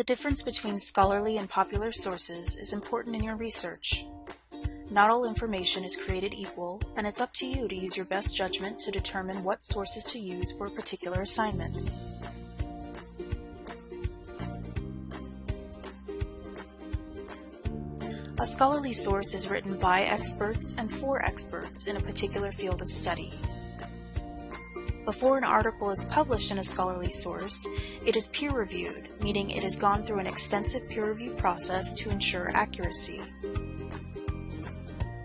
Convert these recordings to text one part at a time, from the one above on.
The difference between scholarly and popular sources is important in your research. Not all information is created equal, and it's up to you to use your best judgment to determine what sources to use for a particular assignment. A scholarly source is written by experts and for experts in a particular field of study. Before an article is published in a scholarly source, it is peer-reviewed, meaning it has gone through an extensive peer review process to ensure accuracy.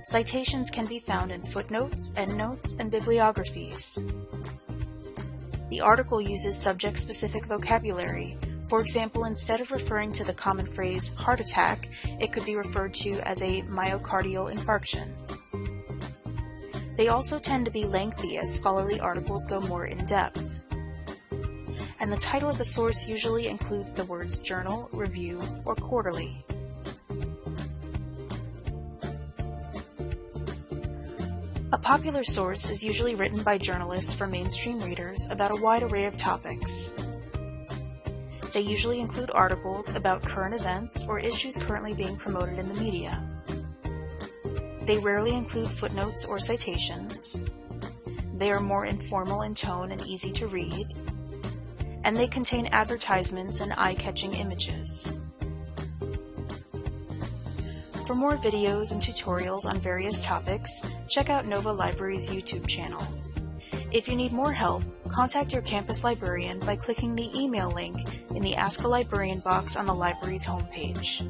Citations can be found in footnotes, endnotes, and bibliographies. The article uses subject-specific vocabulary. For example, instead of referring to the common phrase heart attack, it could be referred to as a myocardial infarction. They also tend to be lengthy as scholarly articles go more in-depth. And the title of the source usually includes the words journal, review, or quarterly. A popular source is usually written by journalists for mainstream readers about a wide array of topics. They usually include articles about current events or issues currently being promoted in the media. They rarely include footnotes or citations. They are more informal in tone and easy to read. And they contain advertisements and eye-catching images. For more videos and tutorials on various topics, check out Nova Library's YouTube channel. If you need more help, contact your campus librarian by clicking the email link in the Ask a Librarian box on the library's homepage.